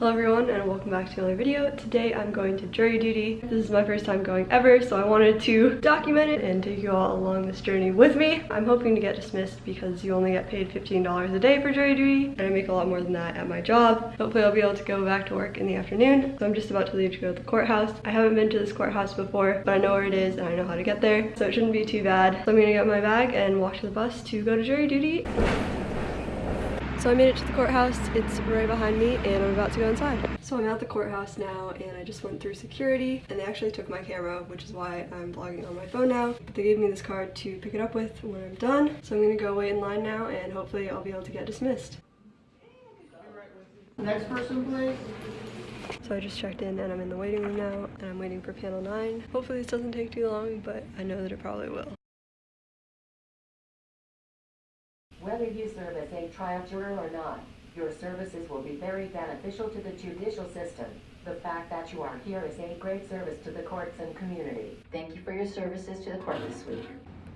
Hello everyone and welcome back to another video. Today I'm going to jury duty. This is my first time going ever so I wanted to document it and take you all along this journey with me. I'm hoping to get dismissed because you only get paid $15 a day for jury duty and I make a lot more than that at my job. Hopefully I'll be able to go back to work in the afternoon. So I'm just about to leave to go to the courthouse. I haven't been to this courthouse before but I know where it is and I know how to get there so it shouldn't be too bad. So I'm gonna get my bag and walk to the bus to go to jury duty. So I made it to the courthouse. It's right behind me and I'm about to go inside. So I'm at the courthouse now and I just went through security and they actually took my camera, which is why I'm vlogging on my phone now. But they gave me this card to pick it up with when I'm done. So I'm gonna go wait in line now and hopefully I'll be able to get dismissed. Next person, please. So I just checked in and I'm in the waiting room now and I'm waiting for panel 9. Hopefully this doesn't take too long, but I know that it probably will. Whether you serve as a trial juror or not, your services will be very beneficial to the judicial system. The fact that you are here is a great service to the courts and community. Thank you for your services to the court this week.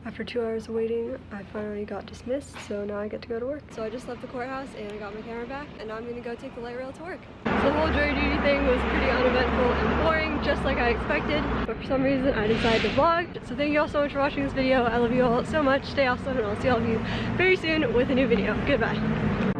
After two hours of waiting, I finally got dismissed, so now I get to go to work. So I just left the courthouse and I got my camera back, and now I'm gonna go take the light rail to work. So the whole jury duty thing was pretty uneventful and boring, just like I expected, but for some reason I decided to vlog. So thank you all so much for watching this video. I love you all so much. Stay awesome, and I'll see all of you very soon with a new video. Goodbye.